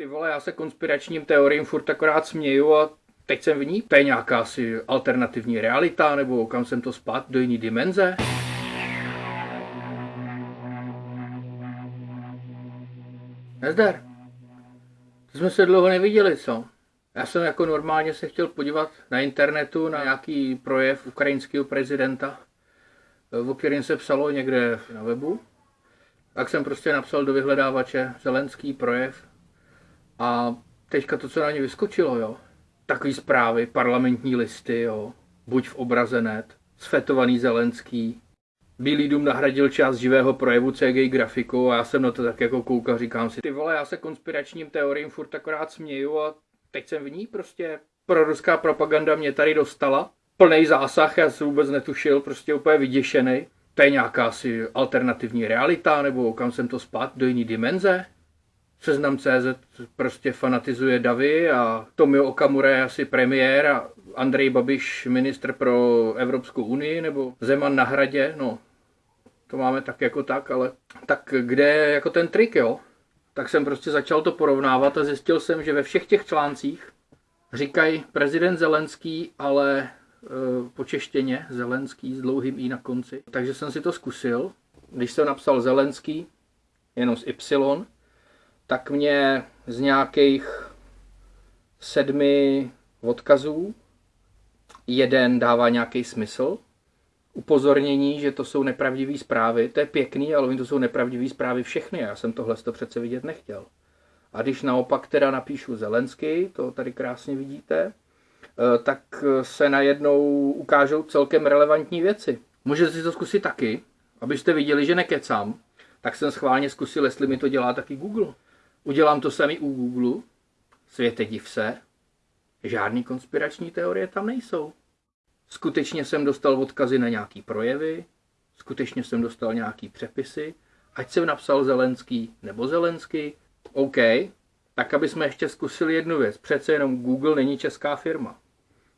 Ty vole, já se konspiračním teoriím furt akorát směju a teď jsem v ní. To je nějaká asi alternativní realita, nebo kam jsem to spát, do jiný dimenze? Nezdar. To jsme se dlouho neviděli, co? Já jsem jako normálně se chtěl podívat na internetu na nějaký projev ukrajinského prezidenta, o kterém se psalo někde na webu. Tak jsem prostě napsal do vyhledávače Zelenský projev a teďka to, co na ně vyskočilo, jo. Takový zprávy, parlamentní listy, jo. Buď v obraze net, sfetovaný Zelenský. Bílý dům nahradil část živého projevu CGI grafikou a já jsem na to tak jako koukal, říkám si, ty vole, já se konspiračním teoriím furt akorát směju a teď jsem v ní prostě. Proruská propaganda mě tady dostala. Plný zásah, já jsem vůbec netušil, prostě úplně vyděšený. To je nějaká asi alternativní realita, nebo kam jsem to spát, do jiný dimenze? Seznam CZ prostě fanatizuje Davy a Tomio Okamura je asi premiér a Andrej Babiš ministr pro Evropskou unii nebo Zeman na hradě, no to máme tak jako tak, ale tak kde je jako ten trik, jo? Tak jsem prostě začal to porovnávat a zjistil jsem, že ve všech těch článcích říkají prezident Zelenský, ale e, po Zelenský s dlouhým i na konci. Takže jsem si to zkusil. Když jsem napsal Zelenský, jenom s Y, tak mě z nějakých sedmi odkazů jeden dává nějaký smysl. Upozornění, že to jsou nepravdivé zprávy, to je pěkný, ale to jsou nepravdivé zprávy všechny. Já jsem tohle to přece vidět nechtěl. A když naopak teda napíšu Zelensky, to tady krásně vidíte, eh, tak se najednou ukážou celkem relevantní věci. Můžete si to zkusit taky, abyste viděli, že nekecám. Tak jsem schválně zkusil, jestli mi to dělá taky Google. Udělám to sami u Google, světe div se, žádný konspirační teorie tam nejsou. Skutečně jsem dostal odkazy na nějaký projevy, skutečně jsem dostal nějaký přepisy, ať jsem napsal Zelenský nebo Zelenský, OK, tak aby jsme ještě zkusili jednu věc. Přece jenom Google není česká firma.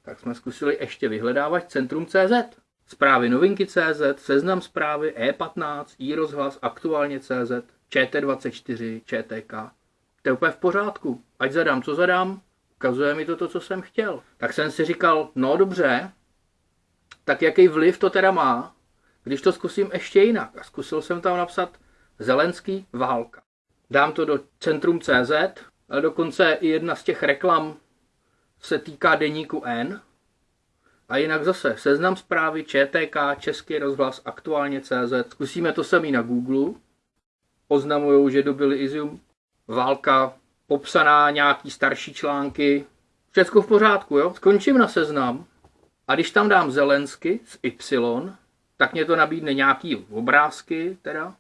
Tak jsme zkusili ještě vyhledávat Centrum CZ. Zprávy novinky CZ, seznam zprávy E15, e-rozhlas, aktuálně CZ, ČT24, ČTK. To je úplně v pořádku. Ať zadám, co zadám, ukazuje mi to to, co jsem chtěl. Tak jsem si říkal, no dobře, tak jaký vliv to teda má, když to zkusím ještě jinak. A zkusil jsem tam napsat Zelenský válka. Dám to do Centrum CZ, ale dokonce i jedna z těch reklam se týká deníku N. A jinak zase seznam zprávy ČTK, Český rozhlas, aktuálně CZ. Zkusíme to samý na Google oznamují, že dobyli Izium válka, popsaná nějaký starší články, všechno v pořádku, jo? Skončím na seznam. A když tam dám Zelensky s Y, tak mě to nabídne nějaký obrázky teda.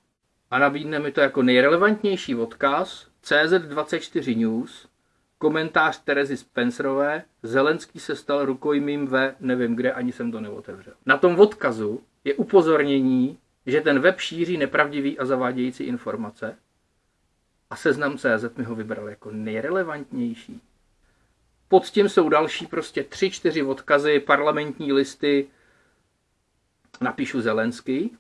A nabídne mi to jako nejrelevantnější odkaz CZ24 News, komentář Terezy Spencerové, Zelenský se stal rukojmím ve nevím kde, ani jsem to neotevřel. Na tom odkazu je upozornění, že ten web šíří nepravdivý a zavádějící informace a seznam CZ mi ho vybral jako nejrelevantnější. Pod tím jsou další prostě tři, čtyři odkazy, parlamentní listy, napíšu Zelenský,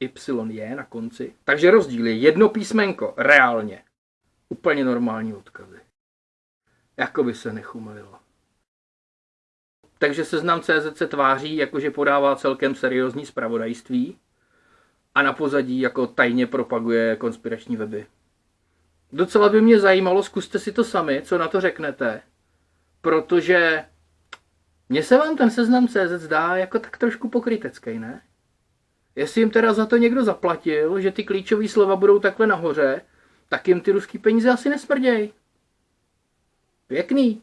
Y je na konci. Takže rozdíl je jedno písmenko, reálně. Úplně normální odkazy. Jako by se nechumelilo. Takže seznam CZ se tváří, jakože podává celkem seriózní zpravodajství, a na pozadí jako tajně propaguje konspirační weby. Docela by mě zajímalo, zkuste si to sami, co na to řeknete, protože mně se vám ten seznam CZ zdá jako tak trošku pokrytecký, ne? Jestli jim teda za to někdo zaplatil, že ty klíčové slova budou takhle nahoře, tak jim ty ruský peníze asi nesmrděj. Pěkný.